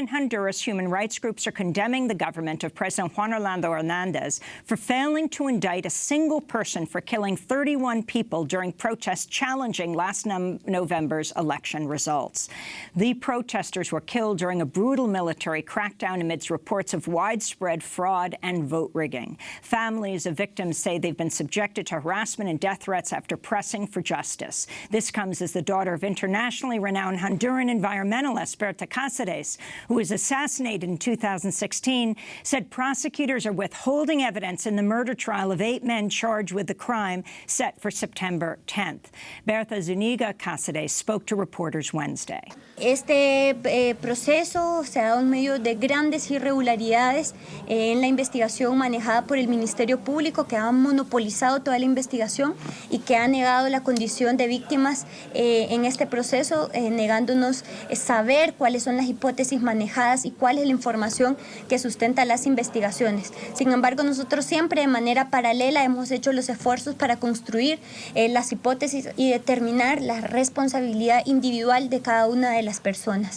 In Honduras, human rights groups are condemning the government of President Juan Orlando Hernandez for failing to indict a single person for killing 31 people during protests challenging last November's election results. The protesters were killed during a brutal military crackdown amidst reports of widespread fraud and vote rigging. Families of victims say they've been subjected to harassment and death threats after pressing for justice. This comes as the daughter of internationally renowned Honduran environmentalist Berta Cáceres who was assassinated in 2016, said prosecutors are withholding evidence in the murder trial of eight men charged with the crime set for September 10th. Bertha Zuniga Cáceres spoke to reporters Wednesday. Este eh, proceso se ha dado en medio de grandes irregularidades eh, en la investigación manejada por el Ministerio Público, que ha monopolizado toda la investigación y que ha negado la condición de víctimas eh, en este proceso, eh, negándonos saber cuáles son las hipótesis manejadas y cuál es la información que sustenta las investigaciones. Sin embargo, nosotros siempre de manera paralela hemos hecho los esfuerzos para construir eh, las hipótesis y determinar la responsabilidad individual de cada una de las personas.